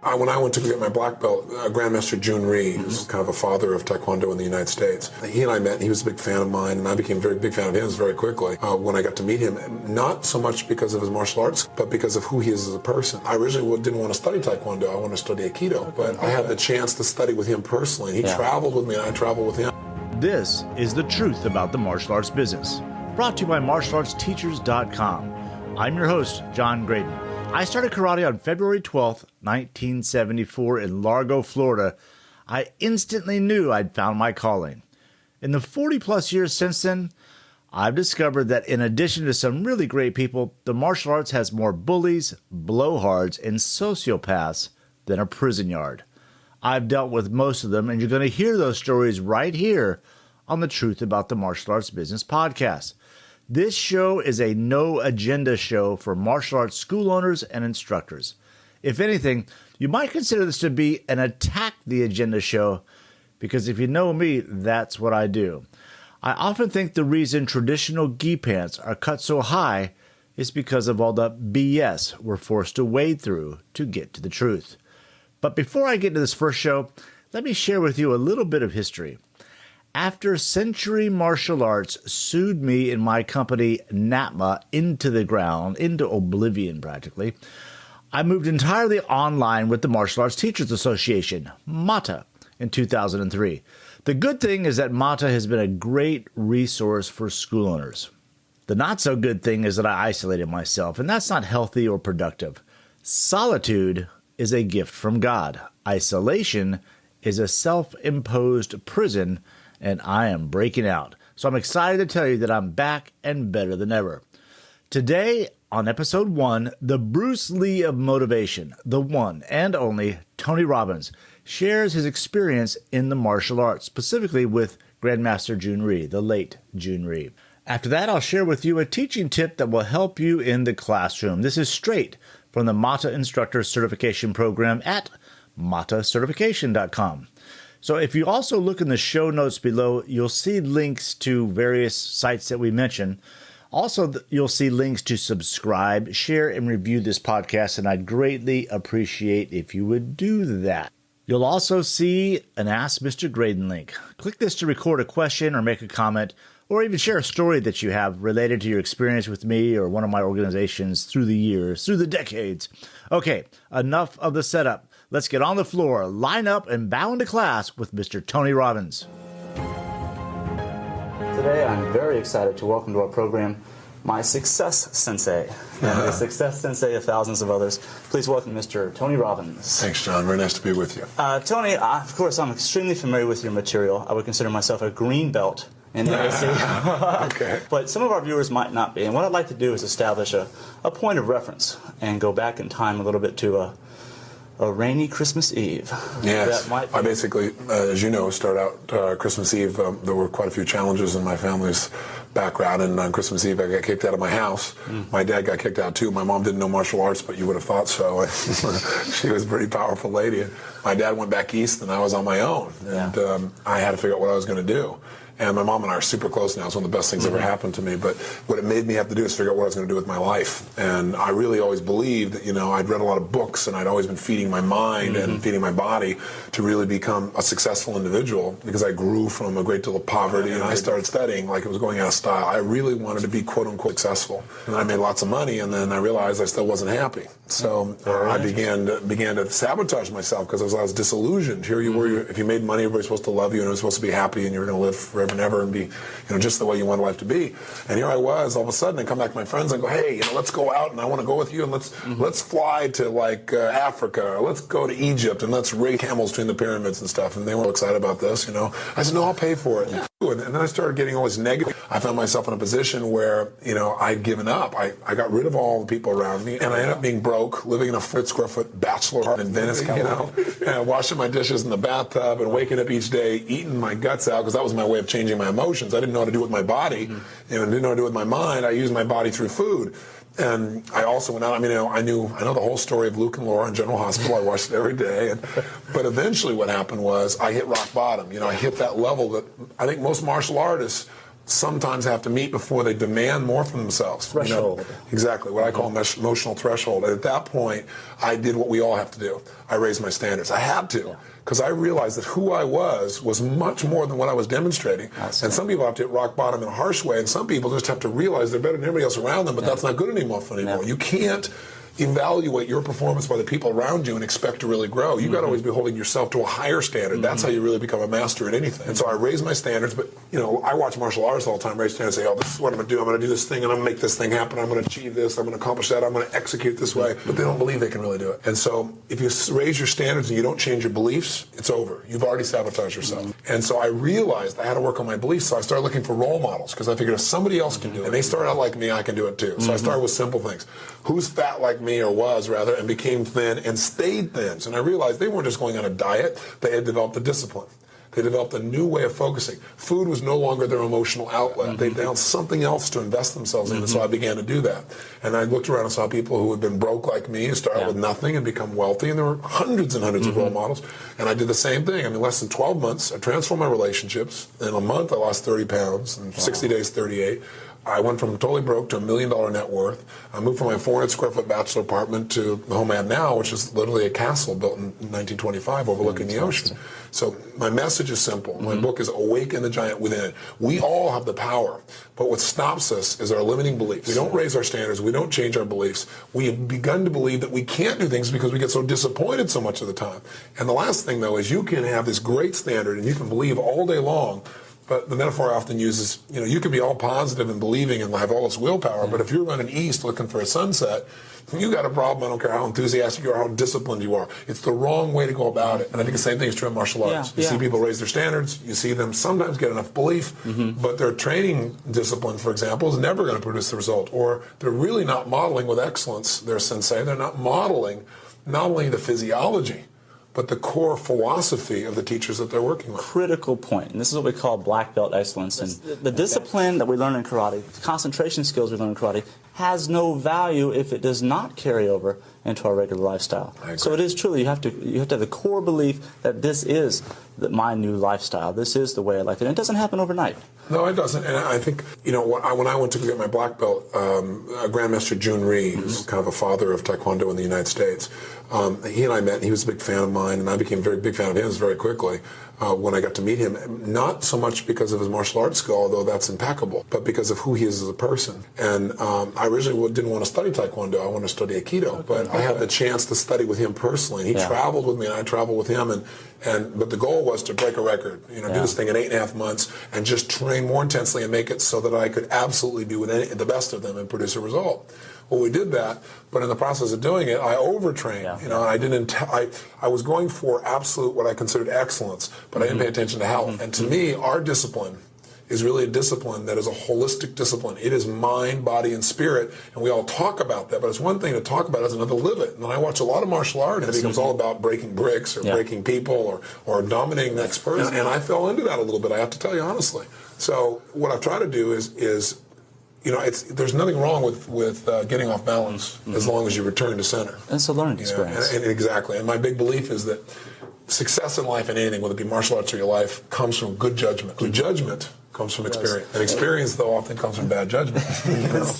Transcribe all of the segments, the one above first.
I, when I went to get my black belt, uh, Grandmaster Jhoon Rhee, mm-hmm. who's kind of a father of Taekwondo in the United States, he and I met, and he was a big fan of mine, and I became a very big fan of his very quickly uh, when I got to meet him. Not so much because of his martial arts, but because of who he is as a person. I originally didn't want to study Taekwondo, I wanted to study Aikido, but I had the chance to study with him personally. He yeah. traveled with me, and I traveled with him. This is the truth about the martial arts business, brought to you by martialartsteachers.com. I'm your host, John Graden. I started karate on February 12th, 1974, in Largo, Florida. I instantly knew I'd found my calling. In the 40 plus years since then, I've discovered that in addition to some really great people, the martial arts has more bullies, blowhards, and sociopaths than a prison yard. I've dealt with most of them, and you're going to hear those stories right here on the Truth About the Martial Arts Business podcast. This show is a no agenda show for martial arts school owners and instructors. If anything, you might consider this to be an attack the agenda show because if you know me, that's what I do. I often think the reason traditional gi pants are cut so high is because of all the BS we're forced to wade through to get to the truth. But before I get to this first show, let me share with you a little bit of history after Century Martial Arts sued me and my company NATMA into the ground, into oblivion practically, I moved entirely online with the Martial Arts Teachers Association, MATA, in 2003. The good thing is that MATA has been a great resource for school owners. The not so good thing is that I isolated myself, and that's not healthy or productive. Solitude is a gift from God. Isolation is a self imposed prison and I am breaking out. So I'm excited to tell you that I'm back and better than ever. Today, on episode one, the Bruce Lee of motivation, the one and only Tony Robbins, shares his experience in the martial arts, specifically with Grandmaster Jhoon Rhee, the late Jhoon Rhee. After that, I'll share with you a teaching tip that will help you in the classroom. This is straight from the MATA Instructor Certification Program at matacertification.com. So if you also look in the show notes below, you'll see links to various sites that we mentioned. Also, you'll see links to subscribe, share, and review this podcast, and I'd greatly appreciate if you would do that. You'll also see an Ask Mr. Graden link. Click this to record a question or make a comment, or even share a story that you have related to your experience with me or one of my organizations through the years, through the decades. Okay, enough of the setup. Let's get on the floor, line up, and bow into class with Mr. Tony Robbins. Today, I'm very excited to welcome to our program my success sensei, and the success sensei of thousands of others. Please welcome Mr. Tony Robbins. Thanks, John. Very nice to be with you. Uh, Tony, uh, of course, I'm extremely familiar with your material. I would consider myself a green belt in ASC. okay. But some of our viewers might not be. And what I'd like to do is establish a, a point of reference and go back in time a little bit to a a rainy Christmas Eve. Yes, I basically, uh, as you know, start out uh, Christmas Eve. Um, there were quite a few challenges in my family's background, and on Christmas Eve, I got kicked out of my house. Mm. My dad got kicked out too. My mom didn't know martial arts, but you would have thought so. she was a pretty powerful lady. My dad went back east, and I was on my own, and yeah. um, I had to figure out what I was going to do. And my mom and I are super close now. It's one of the best things mm-hmm. ever happened to me. But what it made me have to do is figure out what I was going to do with my life. And I really always believed that, you know, I'd read a lot of books and I'd always been feeding my mind mm-hmm. and feeding my body to really become a successful individual because I grew from a great deal of poverty and I started studying like it was going out of style. I really wanted to be quote unquote successful. And I made lots of money and then I realized I still wasn't happy. So uh, I began to, began to sabotage myself because I was, I was disillusioned. Here you were, mm-hmm. if you made money, everybody's supposed to love you and it was supposed to be happy and you were going to live forever forever and ever and be, you know, just the way you want life to be. And here I was, all of a sudden, I come back to my friends and go, hey, you know, let's go out and I want to go with you and let's mm-hmm. let's fly to like uh, Africa or let's go to Egypt and let's race camels between the pyramids and stuff. And they were excited about this, you know. I said, no, I'll pay for it. And then I started getting all this negative. I found myself in a position where, you know, I'd given up. I, I got rid of all the people around me, and I ended up being broke, living in a foot square foot bachelor apartment in Venice, you know, and washing my dishes in the bathtub and waking up each day, eating my guts out, because that was my way of changing my emotions. I didn't know how to do it with my body, mm-hmm. and I didn't know how to do it with my mind. I used my body through food. And I also went out. I mean, you know, I knew I know the whole story of Luke and Laura in General Hospital. I watched it every day. And, but eventually, what happened was I hit rock bottom. You know, I hit that level that I think most martial artists sometimes have to meet before they demand more from themselves. Threshold. You know, exactly, what I call emotional threshold. And at that point, I did what we all have to do. I raised my standards. I had to, because I realized that who I was was much more than what I was demonstrating. And some people have to hit rock bottom in a harsh way, and some people just have to realize they're better than everybody else around them, but that's not good anymore for anymore. You can't evaluate your performance by the people around you and expect to really grow. You mm-hmm. got to always be holding yourself to a higher standard. Mm-hmm. That's how you really become a master at anything. And so I raise my standards, but you know, I watch martial arts all the time, raise standards, say, oh, this is what I'm going to do. I'm going to do this thing, and I'm going to make this thing happen. I'm going to achieve this. I'm going to accomplish that. I'm going to execute this way. But they don't believe they can really do it. And so if you raise your standards and you don't change your beliefs, it's over. You've already sabotaged yourself. Mm-hmm. And so I realized I had to work on my beliefs. So I started looking for role models because I figured if somebody else can do it, and they start out like me, I can do it too. So I mm-hmm. started with simple things. Who's fat like me or was rather and became thin and stayed thin. And I realized they weren't just going on a diet, they had developed a discipline. They developed a new way of focusing. Food was no longer their emotional outlet. Mm-hmm. They found something else to invest themselves in, mm-hmm. and so I began to do that. And I looked around and saw people who had been broke like me, started yeah. with nothing and become wealthy, and there were hundreds and 100s mm-hmm. of role models. And I did the same thing. I mean, less than 12 months, I transformed my relationships. In a month, I lost 30 pounds. In wow. 60 days, 38. I went from totally broke to a million dollar net worth. I moved from my 400 square foot bachelor apartment to the home I have now, which is literally a castle built in 1925 overlooking the ocean. So my message is simple. My mm-hmm. book is Awaken the Giant Within. It. We all have the power, but what stops us is our limiting beliefs. We don't raise our standards. We don't change our beliefs. We have begun to believe that we can't do things because we get so disappointed so much of the time. And the last thing, though, is you can have this great standard and you can believe all day long but the metaphor I often uses, you know, you can be all positive and believing and have all this willpower, but if you're running east looking for a sunset, you got a problem. I don't care how enthusiastic you are, how disciplined you are. It's the wrong way to go about it. And I think the same thing is true in martial arts. Yeah, you yeah. see people raise their standards. You see them sometimes get enough belief, mm-hmm. but their training discipline, for example, is never going to produce the result. Or they're really not modeling with excellence their sensei. They're not modeling not only the physiology, but the core philosophy of the teachers that they're working with. Critical point, and this is what we call black belt excellence. And the discipline that we learn in karate, the concentration skills we learn in karate, has no value if it does not carry over into our regular lifestyle. So it is truly you have to you have to have the core belief that this is the, my new lifestyle. This is the way I like it. And it doesn't happen overnight. No, it doesn't. And I think you know when I, went to get my black belt, um, Grandmaster Jhoon Rhee, mm-hmm. who's kind of a father of Taekwondo in the United States, um, he and I met. and He was a big fan of mine, and I became a very big fan of his very quickly uh, when I got to meet him. Not so much because of his martial arts skill, although that's impeccable, but because of who he is as a person. And um, I originally didn't want to study Taekwondo. I wanted to study Aikido, okay. but I had the chance to study with him personally. And he yeah. traveled with me, and I traveled with him. And, and but the goal was to break a record. You know, yeah. do this thing in eight and a half months, and just train more intensely and make it so that I could absolutely be with any, the best of them and produce a result. Well, we did that, but in the process of doing it, I overtrained. Yeah. You know, I didn't. I I was going for absolute what I considered excellence, but mm-hmm. I didn't pay mm-hmm. attention to health. Mm-hmm. And to me, our discipline is really a discipline that is a holistic discipline. It is mind, body, and spirit, and we all talk about that. But it's one thing to talk about; it, it's another to live it. And I watch a lot of martial art, and it becomes all about breaking bricks or yeah. breaking people or or dominating the next person. And I fell into that a little bit. I have to tell you honestly. So what I've tried to do is is you know, it's there's nothing wrong with with uh, getting off balance mm-hmm. as long as you return to center. It's a learning experience. And, and exactly. And my big belief is that success in life and anything, whether it be martial arts or your life, comes from good judgment. Good judgment comes from experience. And experience, though, often comes from bad judgment.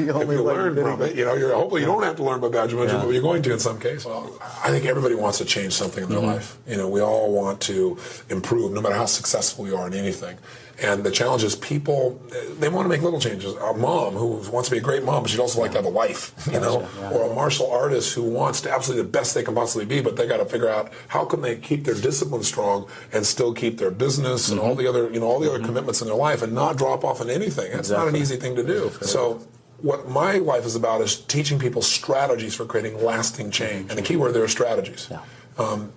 You know, if you learn from it, you know, you're, hopefully you don't have to learn by bad judgment, yeah. but you're going to in some cases. Well, I think everybody wants to change something in their mm-hmm. life. You know, we all want to improve, no matter how successful we are in anything. And the challenge is people, they want to make little changes. A mom who wants to be a great mom, but she'd also like to have a wife, you know, yeah. or a martial artist who wants to absolutely the best they can possibly be, but they got to figure out how can they keep their discipline strong and still keep their business mm-hmm. and all the other, you know, all the other mm-hmm. commitments in their life and not drop off on anything. It's exactly. not an easy thing to do. So what my life is about is teaching people strategies for creating lasting change. And the key word there is strategies. Yeah. Um,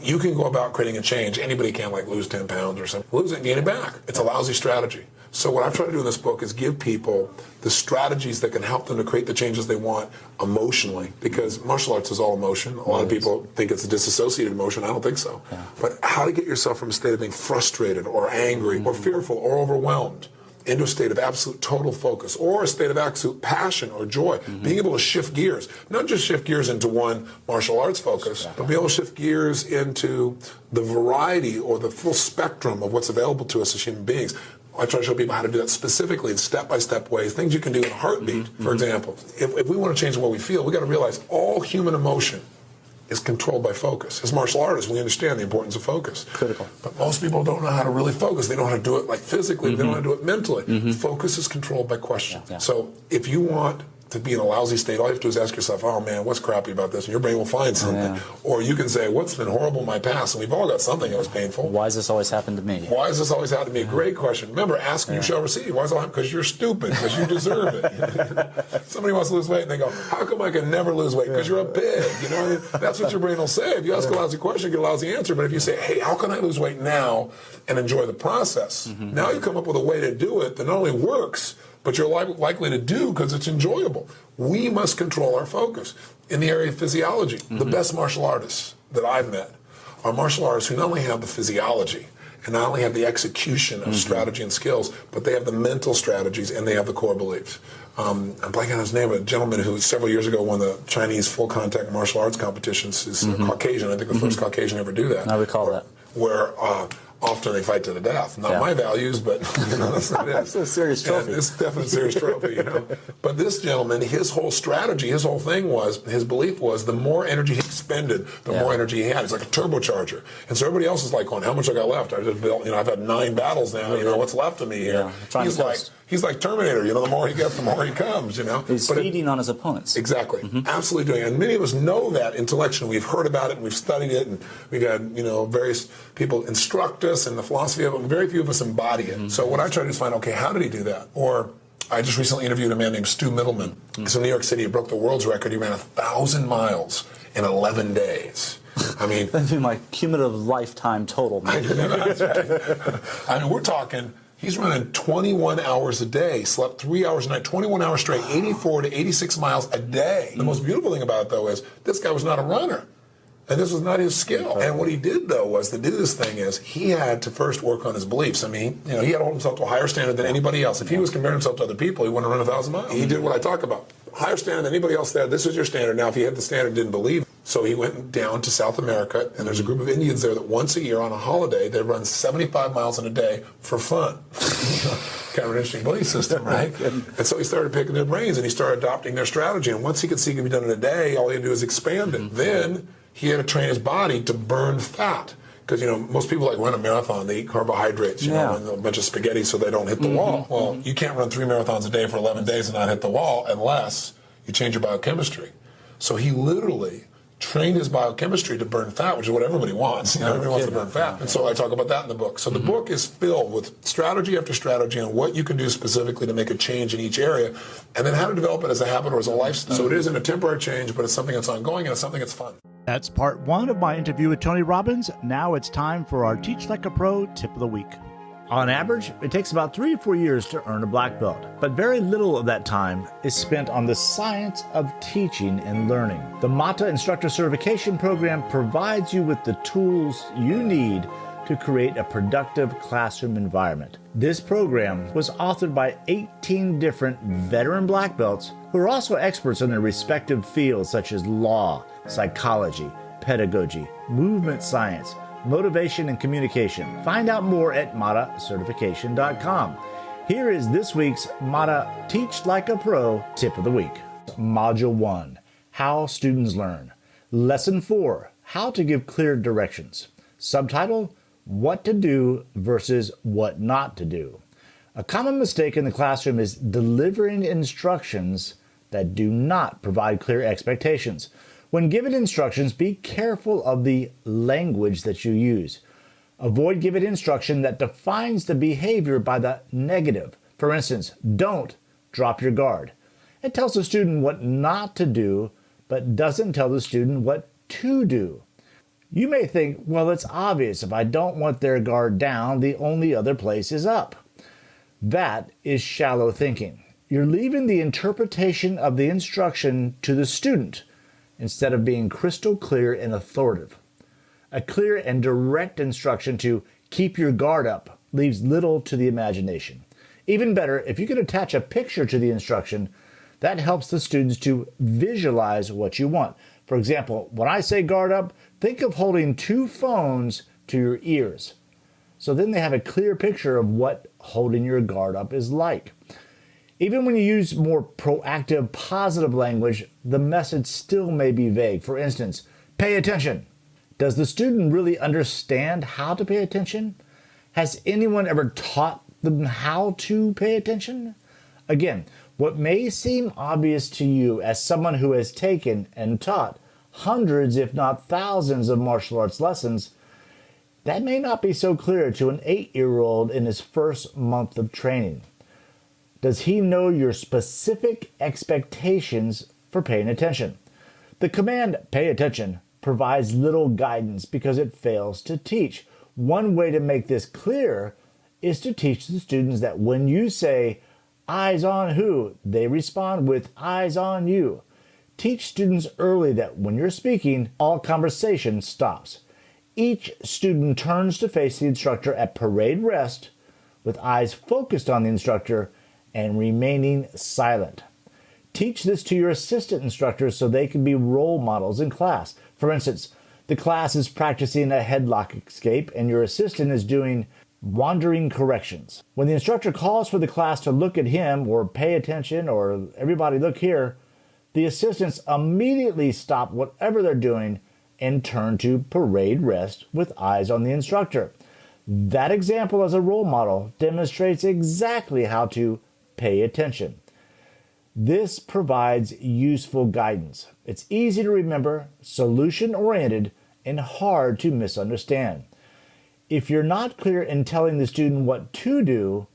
you can go about creating a change. Anybody can like lose 10 pounds or something. Lose it and gain it back. It's a lousy strategy. So what I've tried to do in this book is give people the strategies that can help them to create the changes they want emotionally. Because martial arts is all emotion. A lot of people think it's a disassociated emotion. I don't think so. Yeah. But how to get yourself from a state of being frustrated or angry mm-hmm. or fearful or overwhelmed into a state of absolute total focus or a state of absolute passion or joy. Mm-hmm. Being able to shift gears, not just shift gears into one martial arts focus, but be able to shift gears into the variety or the full spectrum of what's available to us as human beings. I try to show people how to do that specifically in step-by-step ways, things you can do in a heartbeat. Mm-hmm. For example, if, if we want to change the way we feel, we got to realize all human emotion is controlled by focus. As martial artists, we understand the importance of focus. Critical. But most people don't know how to really focus. They don't know how to do it like physically. They don't know how to do it mentally. Focus is controlled by question. Mm-hmm. Yeah. So if you want to be in a lousy state, all you have to do is ask yourself, oh man, what's crappy about this? And your brain will find something. Yeah. Or you can say, what's been horrible in my past? And we've all got something that was painful. Why does this always happen to me? Why does this always happen to me? Great question. Remember, ask and you shall receive. Why is it happen? Because you're stupid. Because you deserve it. Somebody wants to lose weight and they go, "How come I can never lose weight? Because you're a pig." You know, that's what your brain will say. If you ask a lousy question, you get a lousy answer. But if you say, "Hey, how can I lose weight now and enjoy the process?" Mm-hmm. Now you come up with a way to do it that not only works, but you're li- likely to do because it's enjoyable. We must control our focus in the area of physiology. The best martial artists that I've met are martial artists who not only have the physiology and not only have the execution of strategy and skills, but they have the mental strategies and they have the core beliefs. Um, I'm blanking on his name, a gentleman who several years ago won the Chinese full contact martial arts competitions. Is Caucasian, I think the first Caucasian ever to do that. I recall where, that. Where uh, often they fight to the death. Not Yeah. my values, but you know, that's what it is. That's a serious trophy. Yeah, it's definitely a serious trophy, you know. But this gentleman, his whole strategy, his whole thing was, his belief was, the more energy he expended, the Yeah. more energy he had. It's like a turbocharger. And so everybody else is like, going, how much I got left? I just built, you know, I've had nine battles now. You know, what's left of me here? Yeah, he's like, he's like Terminator. You know, the more he gets, the more he comes. You know. He's But it- feeding on his opponents. Exactly, mm-hmm. absolutely doing it. And many of us know that intellectually. We've heard about it and we've studied it, and we've had you know various people instruct us in the philosophy of it. Very few of us embody it. Mm-hmm. So what I try to do is find, okay, how did he do that? Or I just recently interviewed a man named Stu Mittleman. Mm-hmm. He's from New York City. He broke the world's record. He ran a thousand miles in 11 days. I mean, That'd be my cumulative lifetime total. That's right. I mean, we're talking. He's running 21 hours a day, slept three hours a night, 21 hours straight, 84 to 86 miles a day. The most mm-hmm. beautiful thing about it, though, is this guy was not a runner. And this was not his skill. And what he did, though, was to do this thing is he had to first work on his beliefs. I mean, you know, he had to hold himself to a higher standard than anybody else. If he was comparing himself to other people, he wouldn't run a thousand miles. He did what I talk about. Higher standard than anybody else there. This is your standard. Now, if he had the standard, didn't believe. So he went down to South America, and there's a group of Indians there that once a year on a holiday, they run 75 miles in a day for fun. kind of an interesting belief system, right? and so he started picking their brains, and he started adopting their strategy. And once he could see it could be done in a day, all he had to do is expand it. Mm-hmm. Then he had to train his body to burn fat. Because you know most people like run a marathon, they eat carbohydrates, you know, Yeah. and a bunch of spaghetti so they don't hit the mm-hmm. wall. Well, mm-hmm. you can't run three marathons a day for 11 days and not hit the wall unless you change your biochemistry. So he literally trained his biochemistry to burn fat, which is what everybody wants. You know, everybody wants to burn fat. And so I talk about that in the book. So the mm-hmm. book is filled with strategy after strategy on what you can do specifically to make a change in each area, and then how to develop it as a habit or as a lifestyle. So it isn't a temporary change, but it's something that's ongoing and it's something that's fun. That's part one of my interview with Tony Robbins. Now it's time for our Teach Like a Pro tip of the week. On average, it takes about three or four years to earn a black belt, but very little of that time is spent on the science of teaching and learning. The MATA Instructor Certification Program provides you with the tools you need to create a productive classroom environment. This program was authored by 18 different veteran black belts who are also experts in their respective fields such as law, psychology, pedagogy, movement science, motivation, and communication. Find out more at matacertification.com. Here is this week's MATA Teach Like a Pro tip of the week. Module 1 How Students Learn. Lesson 4 How to Give Clear Directions. Subtitle What to Do versus What Not to Do. A common mistake in the classroom is delivering instructions that do not provide clear expectations. When given instructions, be careful of the language that you use. Avoid giving instruction that defines the behavior by the negative. For instance, don't drop your guard. It tells the student what not to do, but doesn't tell the student what to do. You may think, well, it's obvious if I don't want their guard down, the only other place is up. That is shallow thinking. You're leaving the interpretation of the instruction to the student instead of being crystal clear and authoritative. A clear and direct instruction to keep your guard up leaves little to the imagination. Even better, if you can attach a picture to the instruction, that helps the students to visualize what you want. For example, when I say guard up, think of holding two phones to your ears. So then they have a clear picture of what holding your guard up is like. Even when you use more proactive, positive language, the message still may be vague. For instance, pay attention. Does the student really understand how to pay attention? Has anyone ever taught them how to pay attention? Again, what may seem obvious to you as someone who has taken and taught hundreds, if not thousands, of martial arts lessons, that may not be so clear to an eight year old in his first month of training. Does he know your specific expectations for paying attention? The command, pay attention, provides little guidance because it fails to teach. One way to make this clear is to teach the students that when you say, eyes on who, they respond with eyes on you. Teach students early that when you're speaking, all conversation stops. Each student turns to face the instructor at parade rest with eyes focused on the instructor and remaining silent. Teach this to your assistant instructors so they can be role models in class. For instance, the class is practicing a headlock escape and your assistant is doing wandering corrections. When the instructor calls for the class to look at him or pay attention or everybody look here, the assistants immediately stop whatever they're doing and turn to parade rest with eyes on the instructor. That example as a role model demonstrates exactly how to pay attention. This provides useful guidance. It's easy to remember, solution oriented, and hard to misunderstand. If you're not clear in telling the student what to do,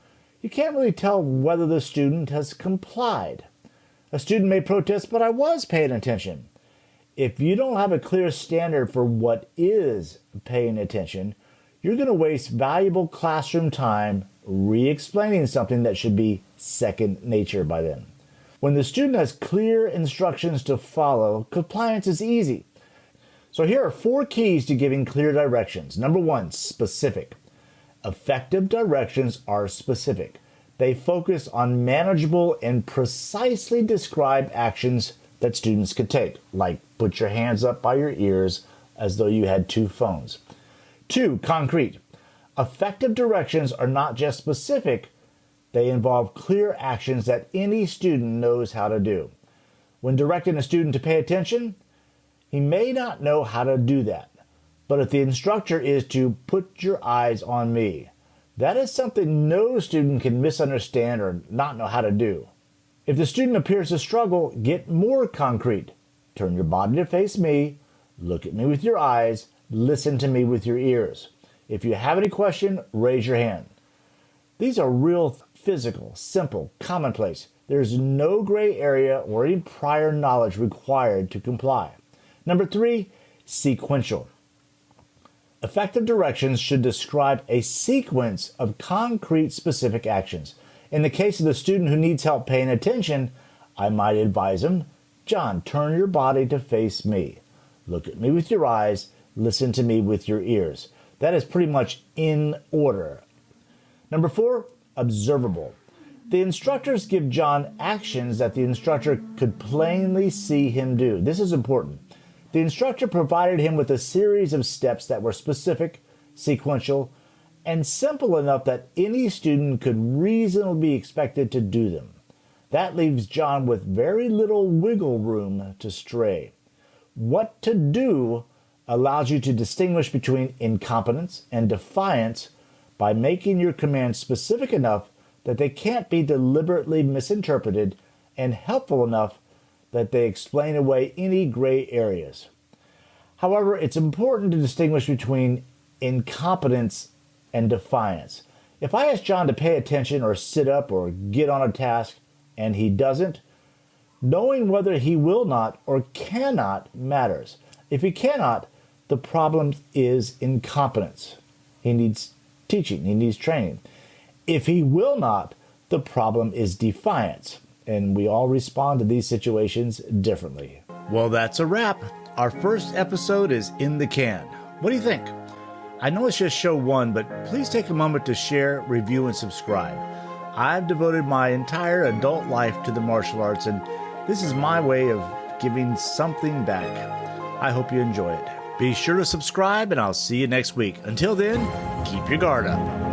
you can't really tell whether the student has complied. A student may protest, but I was paying attention. If you don't have a clear standard for what is paying attention, you're going to waste valuable classroom time re explaining something that should be second nature by then. When the student has clear instructions to follow, compliance is easy. So here are four keys to giving clear directions. Number one, specific. Effective directions are specific. They focus on manageable and precisely described actions that students could take, like put your hands up by your ears as though you had two phones. Two, concrete. Effective directions are not just specific, they involve clear actions that any student knows how to do. When directing a student to pay attention, he may not know how to do that. But if the instructor is to put your eyes on me, that is something no student can misunderstand or not know how to do. If the student appears to struggle, get more concrete. Turn your body to face me, look at me with your eyes, listen to me with your ears. If you have any question, raise your hand. These are real physical, simple, commonplace. There's no gray area or any prior knowledge required to comply. Number three, sequential. Effective directions should describe a sequence of concrete specific actions. In the case of the student who needs help paying attention, I might advise him, John, turn your body to face me. Look at me with your eyes, listen to me with your ears. That is pretty much in order. Number four, observable. The instructors give John actions that the instructor could plainly see him do. This is important. The instructor provided him with a series of steps that were specific, sequential, and simple enough that any student could reasonably be expected to do them. That leaves John with very little wiggle room to stray. What to do allows you to distinguish between incompetence and defiance by making your commands specific enough that they can't be deliberately misinterpreted and helpful enough that they explain away any gray areas. However, it's important to distinguish between incompetence and defiance. If I ask John to pay attention or sit up or get on a task and he doesn't, knowing whether he will not or cannot matters. If he cannot, the problem is incompetence. He needs teaching, he needs training. If he will not, the problem is defiance. And we all respond to these situations differently. Well, that's a wrap. Our first episode is in the can. What do you think? I know it's just show one, but please take a moment to share, review, and subscribe. I've devoted my entire adult life to the martial arts, and this is my way of giving something back. I hope you enjoy it. Be sure to subscribe, and I'll see you next week. Until then, keep your guard up.